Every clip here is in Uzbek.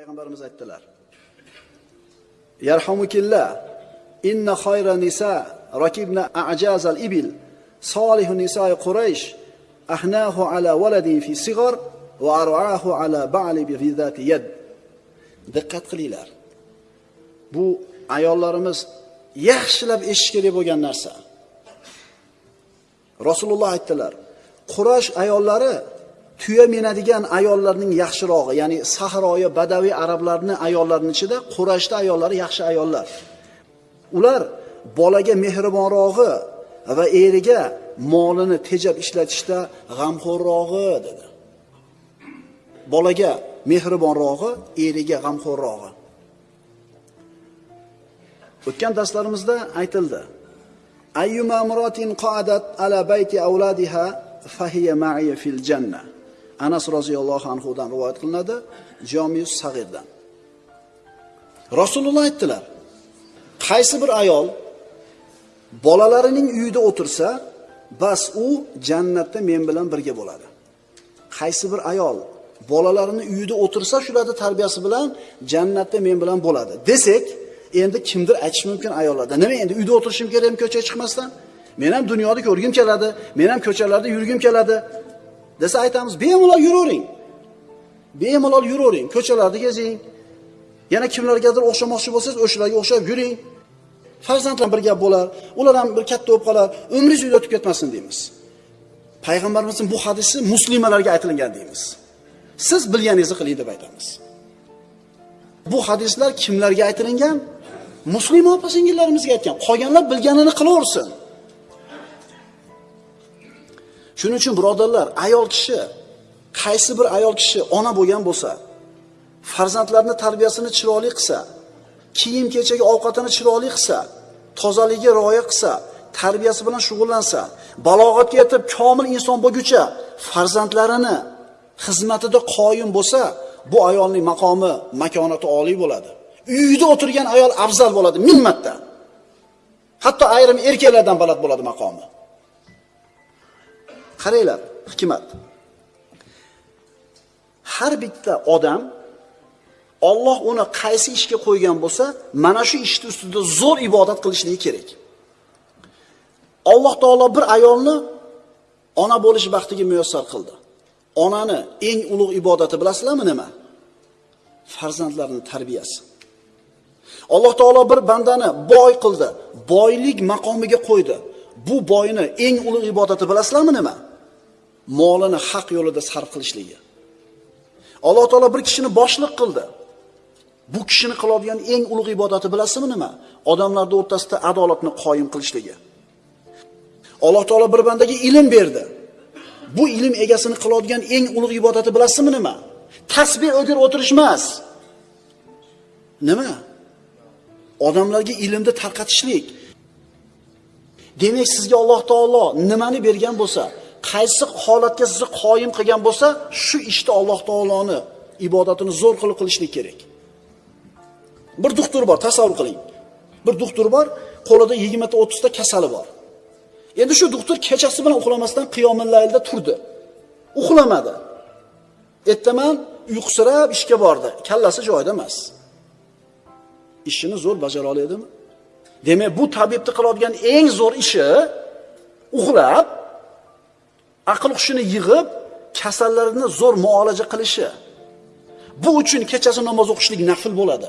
payg'ambarimiz aytdilar. Yarhamukilla inna khayra nisa rakibna a'jazal ibil solihu nisai quraysh ahnahu ala waladin fi sigar va ar'ahu ala ba'li bi zati yad. Diqqat qilinglar. Bu ayollarimiz yaxshilab eshitish kerak bo'lgan narsa. Rasululloh aytdilar qurash ayollari tuya minadigan ayollarning yaxshirog'i ya'ni sahroyi badaviy arablarni ayollarini ichida qurashda ayollari yaxshi ayollar. Ular bolaga mehribonrog'i va eriga molini tejab ishlatishda g'amxo'rrog'i dedi. Bolaga mehribonrog'i eriga g'amxo'rrog'i. O'tgan darslarimizda aytildi. Ayyuma muratin qoadat ala bayti avladiha fahiya ma'iya fil janna. Anas roziyallohu anhudan rivoyat qilinadi jomius sag'irdan rasululloh aytdilar qaysi bir ayol bolalarining uyida o'tirsa bas u jannatda men bilan birga bo'ladi. Qaysi bir ayol bolalarini uyida o'tirsa shularni tarbiyasi bilan jannatda men bilan bo'ladi. Desak endi kimdir aytishi mumkin ayollarda. Nima endi uyda o'tirishim kerakmi ko'chaga chiqmasdan? Men ham dunyoni ko'rgim keladi men ham ko'chalarda yurgim keladi. Desa aytamiz bemalol yuravering. Bemalol yuravering ko'chalarda gezing. Yana kimlargadir o'xshamoqchi bo'lsangiz o'shalarga o'xshab yuring. Farzandlar bir gap bo'lar ular ham bir katta bo'lib qolar umringiz uyda o'tib ketmasin deymiz. Payg'ambarimizning bu hadisi muslimalarga aytilgan deymiz. Siz bilganingizni qiling deb aytamiz. Bu hadislar kimlarga aytilingan? Muslima opa singillarimizga aytgan. Qolganlar bilganini qilaversin. Shuning uchun birodarlar ayol kishi qaysi bir ayol kishi ona bo'lgan bo'lsa farzandlarini tarbiyasini chiroyli qilsa kiyim kechagi ovqatini chiroyli qilsa tozaligiga rioya qilsa tarbiyasi bilan shug'ullansa balog'atga yetib komil inson bo'lguncha farzandlarini xizmatida qoyim bo'lsa bu ayolning maqomi makonati oliy bo'ladi. Uyida o'tirgan ayol afzal bo'ladi ming marta. Hatto ayrim erkaklardan baland bo'ladi maqomi. Qaranglar hikmat har bitta odam Alloh uni qaysi ishga qo'ygan bo'lsa, mana shu ishni ustida zo'r ibodat qilishligi kerak. Alloh taolo bir ayolni ona bo'lish baxtiga muyassar qildi. Onani eng ulug' ibodati bilasizlarmi nima? farzandlarni tarbiyasi. Alloh taolo bir bandani boy qildi, boylik maqomiga qo'ydi. Bu boyni eng ulug' ibodati bilasizlarmi nima? Molini haq yo'lida sarf qilishligi. Alloh taolo bir kishini boshliq qildi. Bu kishini qiladigan eng ulug' ibodati bilasizmi nima? Odamlar o'rtasida adolatni qoyim qilishligi. Alloh taolo bir bandaga ilm berdi. Bu ilm egasini qiladigan eng ulug' ibodati bilasizmi nima? Tasbih o'girib o'tirish emas. Nima? Odamlarga ilmni tarqatishlik. Demak, sizga Alloh taolo nimani bergan bo'lsa, qaysi holatga sizni qoyim qilgan bo'lsa, shu ishda Alloh taoloni ibodatini zo'r qilib qilishlik kerak. Bir doktor bor, tasavvur qiling. Bir doktor bor, qo'lida 20 ta 30 ta kasali bor. Endi shu doktor kechasi bilan uxlamasdan qiyomillaylda turdi. Uxlamadi. Ertaman uyqusirab ishga bordi. Kallasi joyida emas. Ishini zo'r bajara oladimi? Demak, bu tabibni qiladigan eng zo'r ishi uxlab aql hushini yig'ib kasallarni zo'r muolaja qilishi. Bu uchun kechasi namoz o'qishlik nafl bo'ladi.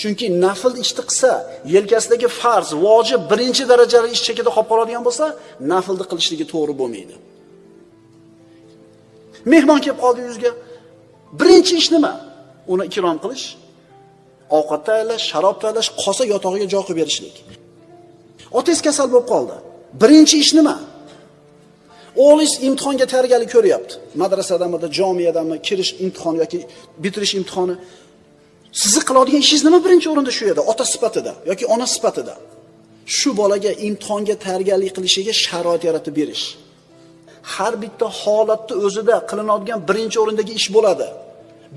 Chunki nafl ishni qilsa, yelkasidagi farz, vojib birinchi darajali ish chekida qolib qoladigan bo'lsa, naflni qilishligi to'g'ri bo'lmaydi. Mehmon kelib qoldi yuzga. Birinchi ish nima? Uni ikrom qilish, ovqat tayyorlash, sharob tayyorlash, qolsa yotog'iga joy qilib berishlik. Otangiz kasal bo'lib qoldi. Birinchi ish nima? O'g'lingiz imtihonga tayyorgarlik ko'ryapti. Madrasadami, jomiyadami, kirish imtihoni yoki bitirish imtihoni Sizni qiladigan ishingiz nima birinchi o'rinda shu yerda ota sifatida yoki ona sifatida. Shu bolaga imtihonga tayyorgarlik qilishiga sharoit yaratib berish. Har bitta holatni o'zida qilinadigan birinchi o'rindagi ish bo'ladi.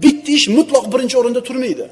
Bitta ish mutlaq birinchi o'rinda turmaydi.